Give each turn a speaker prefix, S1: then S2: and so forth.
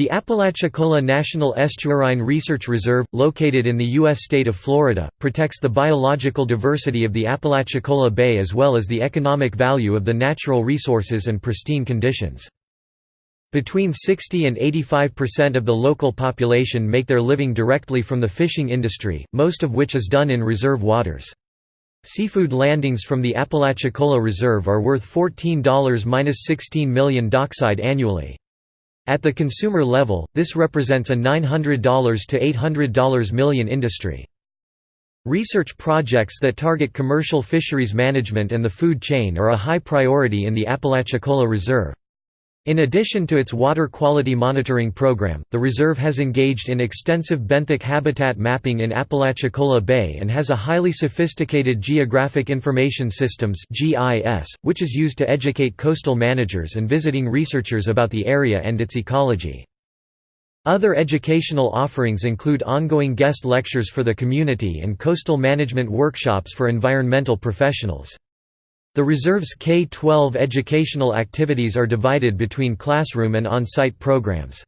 S1: The Apalachicola National Estuarine Research Reserve, located in the U.S. state of Florida, protects the biological diversity of the Apalachicola Bay as well as the economic value of the natural resources and pristine conditions. Between 60 and 85% of the local population make their living directly from the fishing industry, most of which is done in reserve waters. Seafood landings from the Apalachicola Reserve are worth $14–16 million dockside annually. At the consumer level, this represents a $900 to $800 million industry. Research projects that target commercial fisheries management and the food chain are a high priority in the Apalachicola Reserve. In addition to its water quality monitoring program, the reserve has engaged in extensive benthic habitat mapping in Apalachicola Bay and has a highly sophisticated Geographic Information Systems which is used to educate coastal managers and visiting researchers about the area and its ecology. Other educational offerings include ongoing guest lectures for the community and coastal management workshops for environmental professionals. The reserve's K-12 educational activities are divided between classroom and on-site programs.